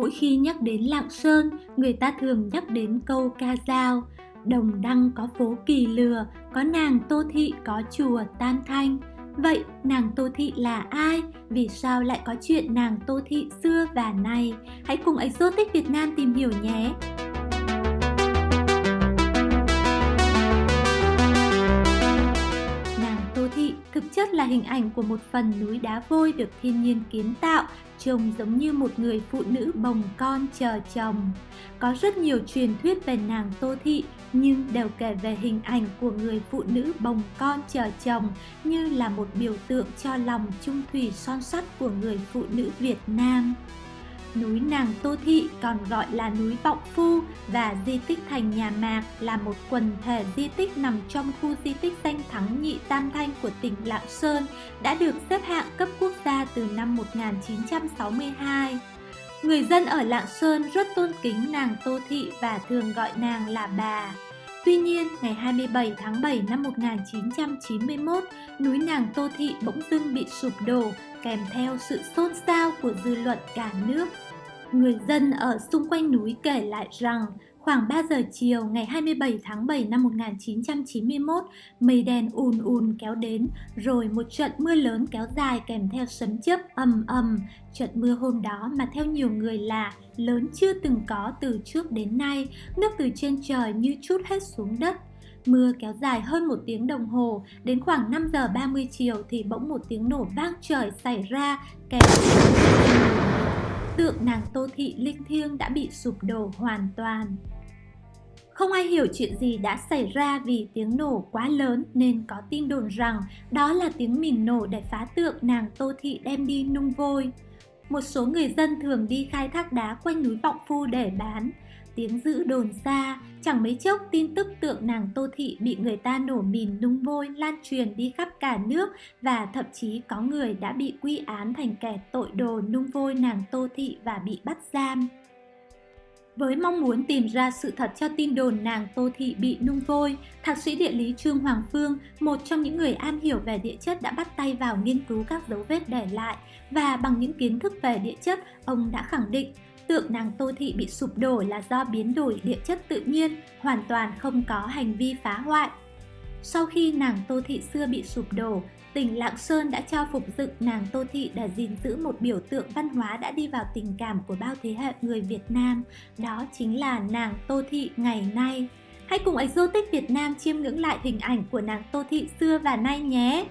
Mỗi khi nhắc đến Lạng Sơn, người ta thường nhắc đến câu ca dao. Đồng đăng có phố kỳ lừa, có nàng Tô Thị có chùa Tam Thanh. Vậy nàng Tô Thị là ai? Vì sao lại có chuyện nàng Tô Thị xưa và nay? Hãy cùng Exotic Việt Nam tìm hiểu nhé! Thực chất là hình ảnh của một phần núi đá vôi được thiên nhiên kiến tạo, trông giống như một người phụ nữ bồng con chờ chồng. Có rất nhiều truyền thuyết về nàng Tô Thị, nhưng đều kể về hình ảnh của người phụ nữ bồng con chờ chồng như là một biểu tượng cho lòng trung thủy son sắt của người phụ nữ Việt Nam. Núi Nàng Tô Thị còn gọi là núi Vọng Phu và di tích thành nhà Mạc là một quần thể di tích nằm trong khu di tích danh thắng nhị tam thanh của tỉnh Lạng Sơn đã được xếp hạng cấp quốc gia từ năm 1962. Người dân ở Lạng Sơn rất tôn kính nàng Tô Thị và thường gọi nàng là bà. Tuy nhiên, ngày 27 tháng 7 năm 1991, núi nàng Tô Thị bỗng dưng bị sụp đổ, kèm theo sự xôn xao của dư luận cả nước. Người dân ở xung quanh núi kể lại rằng, khoảng 3 giờ chiều ngày 27 tháng 7 năm 1991, mây đen ùn ùn kéo đến, rồi một trận mưa lớn kéo dài kèm theo sấm chớp ầm ầm. Trận mưa hôm đó mà theo nhiều người là lớn chưa từng có từ trước đến nay, nước từ trên trời như chút hết xuống đất. Mưa kéo dài hơn một tiếng đồng hồ, đến khoảng 5 giờ 30 chiều thì bỗng một tiếng nổ vang trời xảy ra kèm tượng nàng Tô Thị linh thiêng đã bị sụp đổ hoàn toàn. Không ai hiểu chuyện gì đã xảy ra vì tiếng nổ quá lớn nên có tin đồn rằng đó là tiếng mìn nổ để phá tượng nàng Tô Thị đem đi nung vôi. Một số người dân thường đi khai thác đá quanh núi Vọng Phu để bán. Tiếng dữ đồn xa, chẳng mấy chốc tin tức tượng nàng Tô Thị bị người ta nổ mìn nung vôi lan truyền đi khắp cả nước và thậm chí có người đã bị quy án thành kẻ tội đồ nung vôi nàng Tô Thị và bị bắt giam. Với mong muốn tìm ra sự thật cho tin đồn nàng Tô Thị bị nung vôi, Thạc sĩ địa lý Trương Hoàng Phương, một trong những người am hiểu về địa chất đã bắt tay vào nghiên cứu các dấu vết để lại và bằng những kiến thức về địa chất, ông đã khẳng định tượng nàng Tô Thị bị sụp đổ là do biến đổi địa chất tự nhiên, hoàn toàn không có hành vi phá hoại. Sau khi nàng Tô Thị xưa bị sụp đổ, tỉnh Lạng Sơn đã cho phục dựng nàng Tô Thị để gìn giữ một biểu tượng văn hóa đã đi vào tình cảm của bao thế hệ người Việt Nam, đó chính là nàng Tô Thị ngày nay. Hãy cùng Exotic Việt Nam chiêm ngưỡng lại hình ảnh của nàng Tô Thị xưa và nay nhé!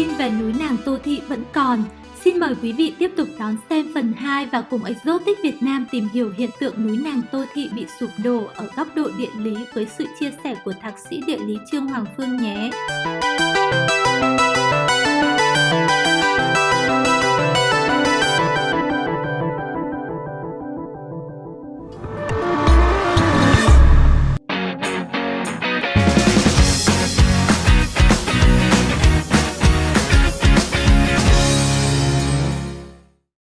Tin về núi nàng Tô Thị vẫn còn. Xin mời quý vị tiếp tục đón xem phần 2 và cùng Exotic Việt Nam tìm hiểu hiện tượng núi nàng Tô Thị bị sụp đổ ở góc độ địa lý với sự chia sẻ của Thạc sĩ địa lý Trương Hoàng Phương nhé.